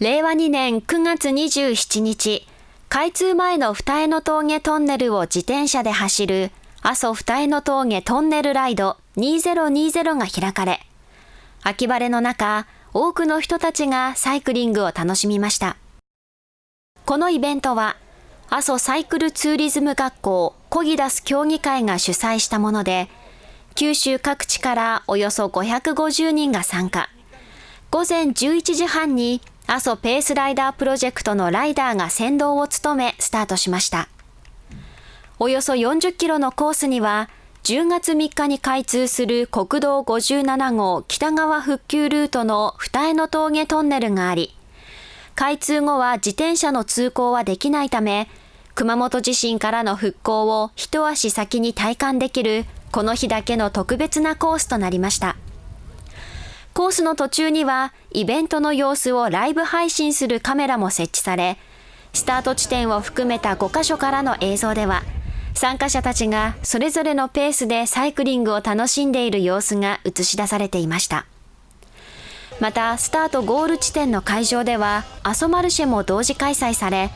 令和2年9月27日、開通前の二重の峠トンネルを自転車で走る阿蘇二重の峠トンネルライド2020が開かれ、秋晴れの中、多くの人たちがサイクリングを楽しみました。このイベントは、阿蘇サイクルツーリズム学校コギダス協議会が主催したもので、九州各地からおよそ550人が参加。午前11時半に阿蘇ペースライダープロジェクトのライダーが先導を務めスタートしました。およそ40キロのコースには、10月3日に開通する国道57号北側復旧ルートの二重の峠トンネルがあり、開通後は自転車の通行はできないため、熊本地震からの復興を一足先に体感できるこの日だけの特別なコースとなりました。コースの途中にはイベントの様子をライブ配信するカメラも設置され、スタート地点を含めた5カ所からの映像では、参加者たちがそれぞれのペースでサイクリングを楽しんでいる様子が映し出されていました。また、スタートゴール地点の会場では、阿蘇マルシェも同時開催され、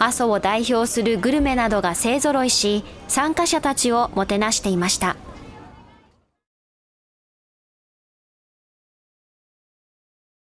阿蘇を代表するグルメなどが勢ぞろいし、参加者たちをもてなしていました。